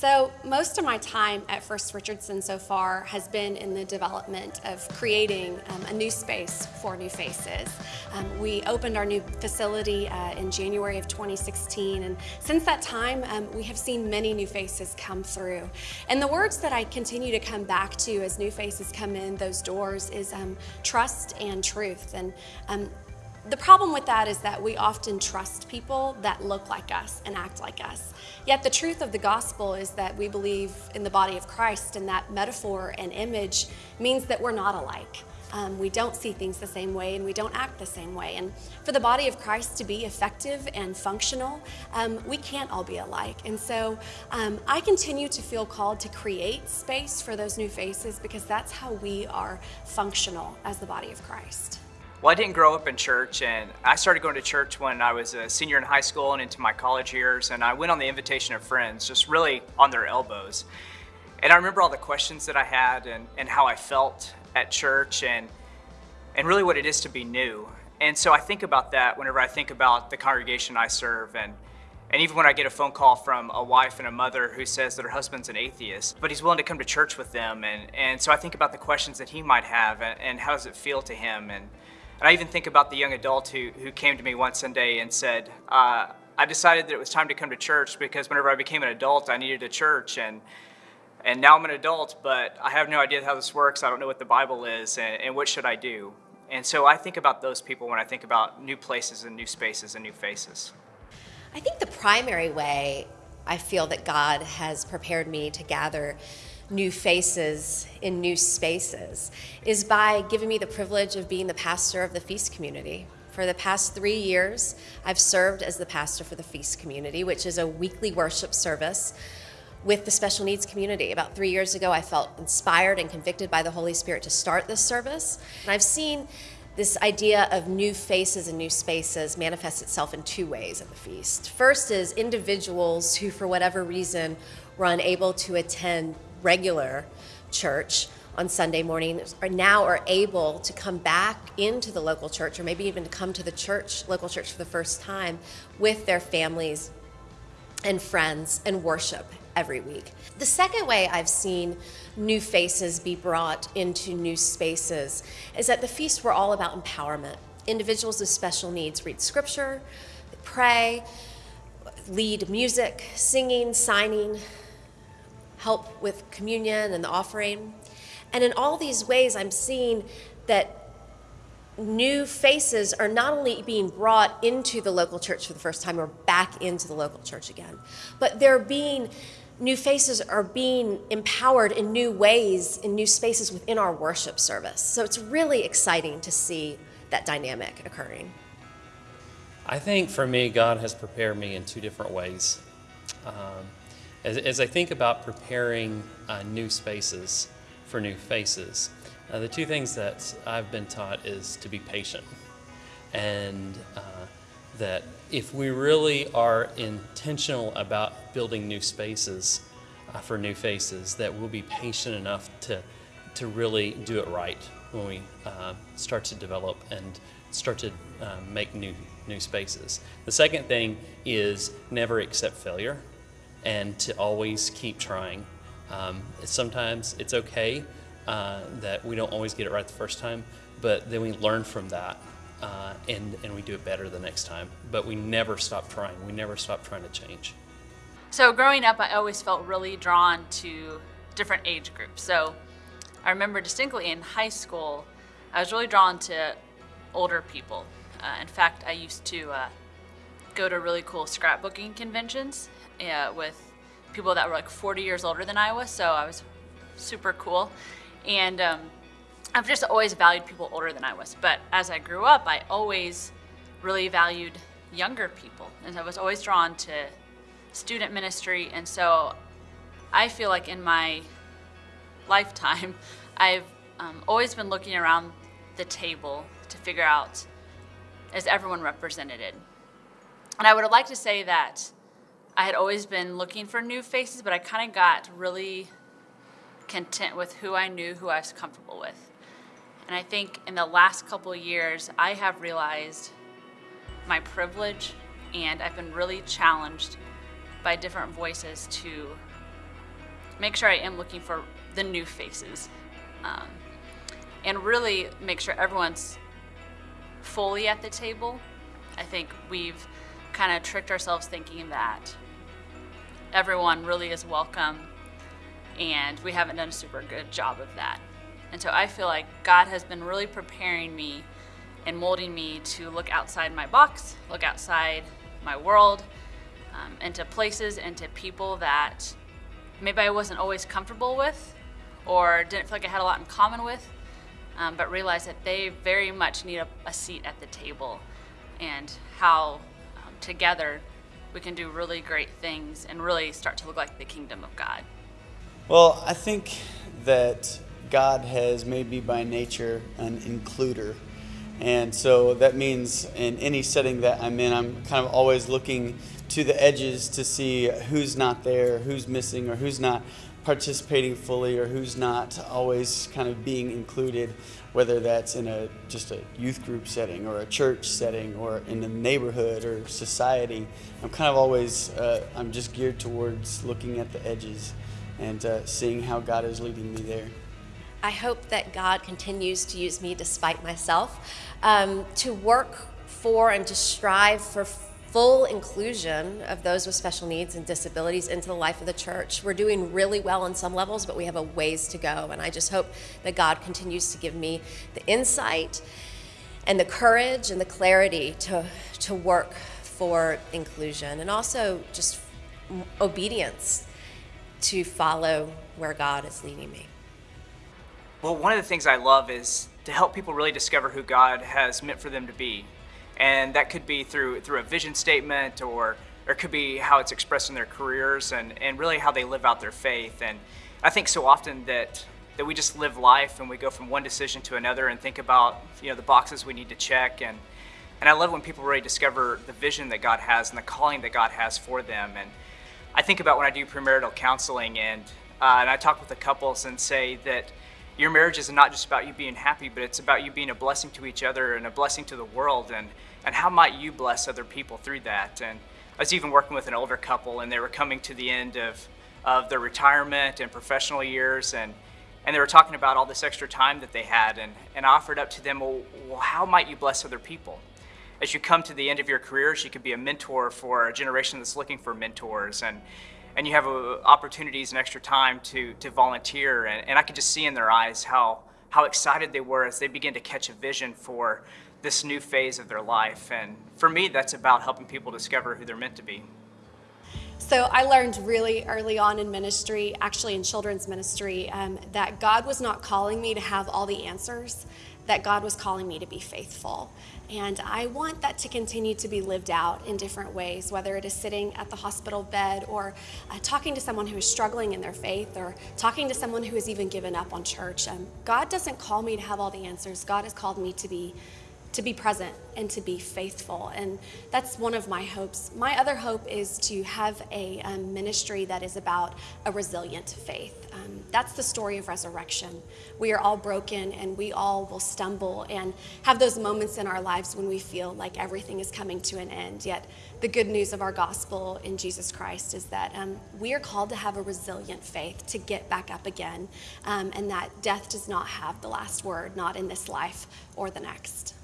So most of my time at First Richardson so far has been in the development of creating um, a new space for new faces. Um, we opened our new facility uh, in January of 2016 and since that time um, we have seen many new faces come through. And the words that I continue to come back to as new faces come in those doors is um, trust and truth. And um, the problem with that is that we often trust people that look like us and act like us. Yet the truth of the gospel is that we believe in the body of Christ and that metaphor and image means that we're not alike. Um, we don't see things the same way and we don't act the same way. And for the body of Christ to be effective and functional, um, we can't all be alike. And so um, I continue to feel called to create space for those new faces because that's how we are functional as the body of Christ. Well, I didn't grow up in church, and I started going to church when I was a senior in high school and into my college years, and I went on the invitation of friends, just really on their elbows. And I remember all the questions that I had and, and how I felt at church and, and really what it is to be new. And so I think about that whenever I think about the congregation I serve and and even when I get a phone call from a wife and a mother who says that her husband's an atheist, but he's willing to come to church with them. And, and so I think about the questions that he might have and, and how does it feel to him. And, and I even think about the young adult who, who came to me one Sunday and said, uh, I decided that it was time to come to church because whenever I became an adult, I needed a church. And, and now I'm an adult, but I have no idea how this works. I don't know what the Bible is, and, and what should I do? And so I think about those people when I think about new places and new spaces and new faces. I think the primary way I feel that God has prepared me to gather new faces in new spaces is by giving me the privilege of being the pastor of the Feast community. For the past three years, I've served as the pastor for the Feast community, which is a weekly worship service with the special needs community. About three years ago, I felt inspired and convicted by the Holy Spirit to start this service. And I've seen this idea of new faces and new spaces manifests itself in two ways at the feast. First is individuals who, for whatever reason, were unable to attend regular church on Sunday morning are now are able to come back into the local church or maybe even to come to the church, local church for the first time with their families and friends and worship every week. The second way I've seen new faces be brought into new spaces is that the feast were all about empowerment. Individuals with special needs read scripture, pray, lead music, singing, signing, help with communion and the offering. And in all these ways, I'm seeing that new faces are not only being brought into the local church for the first time or back into the local church again, but they're being new faces are being empowered in new ways, in new spaces within our worship service. So it's really exciting to see that dynamic occurring. I think for me, God has prepared me in two different ways. Um, as, as, I think about preparing uh, new spaces for new faces, uh, the two things that I've been taught is to be patient and uh, that if we really are intentional about building new spaces uh, for new faces, that we'll be patient enough to, to really do it right when we uh, start to develop and start to uh, make new, new spaces. The second thing is never accept failure and to always keep trying. Um, sometimes it's okay uh, that we don't always get it right the first time, but then we learn from that uh, and, and we do it better the next time. But we never stop trying. We never stop trying to change. So growing up, I always felt really drawn to different age groups. So I remember distinctly in high school, I was really drawn to older people. Uh, in fact, I used to uh, go to really cool scrapbooking conventions uh, with people that were like 40 years older than I was, so I was super cool. And um, I've just always valued people older than I was. But as I grew up, I always really valued younger people. And I was always drawn to student ministry. And so I feel like in my lifetime, I've um, always been looking around the table to figure out is everyone represented? And I would like to say that I had always been looking for new faces, but I kind of got really content with who I knew, who I was comfortable with. And I think in the last couple years, I have realized my privilege and I've been really challenged by different voices to make sure I am looking for the new faces. Um, and really make sure everyone's fully at the table. I think we've kind of tricked ourselves thinking that everyone really is welcome, and we haven't done a super good job of that. And so I feel like God has been really preparing me and molding me to look outside my box, look outside my world, um, into places, into people that maybe I wasn't always comfortable with or didn't feel like I had a lot in common with, um, but realize that they very much need a, a seat at the table and how together we can do really great things and really start to look like the kingdom of God. Well, I think that God has made me by nature an includer. And so that means in any setting that I'm in, I'm kind of always looking to the edges to see who's not there, who's missing, or who's not participating fully, or who's not always kind of being included, whether that's in a just a youth group setting, or a church setting, or in the neighborhood or society. I'm kind of always uh, I'm just geared towards looking at the edges and uh, seeing how God is leading me there. I hope that God continues to use me despite myself um, to work for and to strive for full inclusion of those with special needs and disabilities into the life of the church. We're doing really well on some levels, but we have a ways to go. And I just hope that God continues to give me the insight and the courage and the clarity to, to work for inclusion and also just obedience to follow where God is leading me. Well, one of the things I love is to help people really discover who God has meant for them to be and that could be through through a vision statement or or it could be how it's expressed in their careers and, and really how they live out their faith. And I think so often that that we just live life and we go from one decision to another and think about you know the boxes we need to check and and I love when people really discover the vision that God has and the calling that God has for them. And I think about when I do premarital counseling and uh, and I talk with the couples and say that your marriage is not just about you being happy, but it's about you being a blessing to each other and a blessing to the world. And and how might you bless other people through that? And I was even working with an older couple, and they were coming to the end of, of their retirement and professional years, and, and they were talking about all this extra time that they had, and, and I offered up to them, well, well, how might you bless other people? As you come to the end of your careers, you could be a mentor for a generation that's looking for mentors, and, and you have uh, opportunities and extra time to, to volunteer, and, and I could just see in their eyes how, how excited they were as they began to catch a vision for this new phase of their life. And for me, that's about helping people discover who they're meant to be. So I learned really early on in ministry, actually in children's ministry, um, that God was not calling me to have all the answers, that God was calling me to be faithful. And I want that to continue to be lived out in different ways, whether it is sitting at the hospital bed or uh, talking to someone who is struggling in their faith or talking to someone who has even given up on church. Um, God doesn't call me to have all the answers. God has called me to be to be present and to be faithful. And that's one of my hopes. My other hope is to have a um, ministry that is about a resilient faith. Um, that's the story of resurrection. We are all broken and we all will stumble and have those moments in our lives when we feel like everything is coming to an end. Yet, the good news of our gospel in Jesus Christ is that um, we are called to have a resilient faith, to get back up again, um, and that death does not have the last word, not in this life or the next.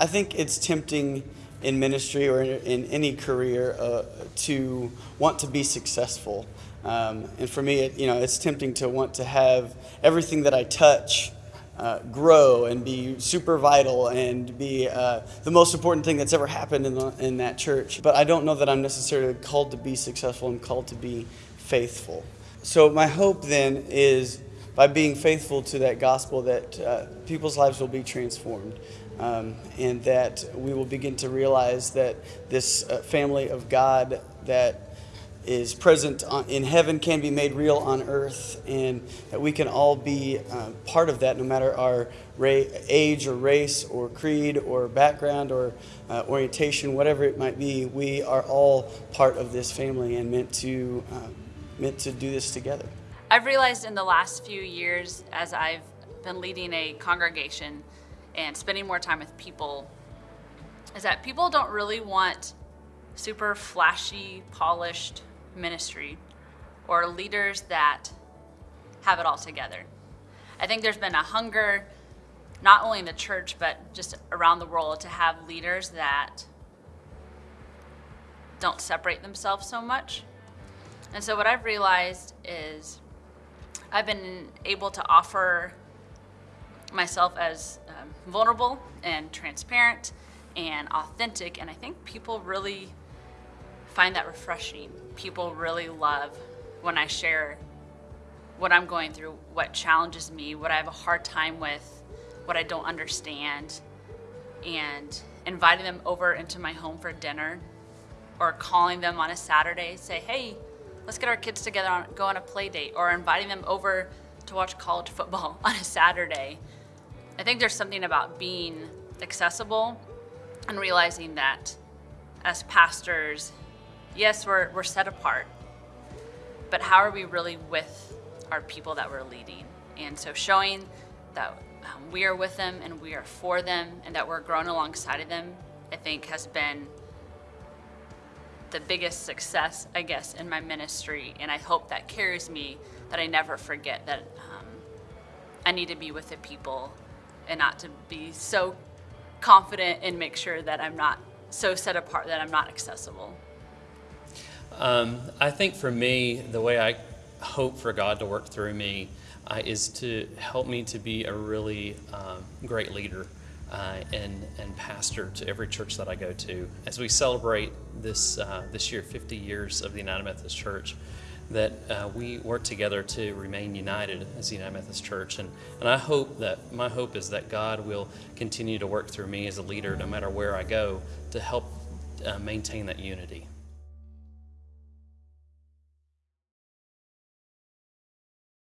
I think it's tempting in ministry or in, in any career uh, to want to be successful. Um, and for me, it, you know, it's tempting to want to have everything that I touch uh, grow and be super vital and be uh, the most important thing that's ever happened in, the, in that church. But I don't know that I'm necessarily called to be successful. I'm called to be faithful. So my hope then is by being faithful to that gospel that uh, people's lives will be transformed um, and that we will begin to realize that this uh, family of God that is present on, in heaven can be made real on earth, and that we can all be uh, part of that no matter our ra- age or race or creed or background or uh, orientation, whatever it might be. We are all part of this family and meant to, uh, meant to do this together. I've realized in the last few years as I've been leading a congregation and spending more time with people is that people don't really want super flashy, polished ministry or leaders that have it all together. I think there's been a hunger, not only in the church, but just around the world, to have leaders that don't separate themselves so much. And so, what I've realized is I've been able to offer myself as um, vulnerable and transparent and authentic, and I think people really find that refreshing. People really love when I share what I'm going through, what challenges me, what I have a hard time with, what I don't understand, and inviting them over into my home for dinner or calling them on a Saturday, say, hey, let's get our kids together and go on a play date, or inviting them over to watch college football on a Saturday. I think there's something about being accessible and realizing that as pastors, yes, we're, we're set apart, but how are we really with our people that we're leading? And so showing that um, we are with them and we are for them and that we're grown alongside of them, I think has been the biggest success, I guess, in my ministry. And I hope that carries me that I never forget that um, I need to be with the people and not to be so confident and make sure that I'm not so set apart that I'm not accessible. Um, I think for me, the way I hope for God to work through me uh, is to help me to be a really um, great leader uh, and, and pastor to every church that I go to. As we celebrate this, uh, this year 50 years of the United Methodist Church, that uh, we work together to remain united as the United Methodist Church. And, and I hope that, my hope is that God will continue to work through me as a leader, no matter where I go, to help uh, maintain that unity.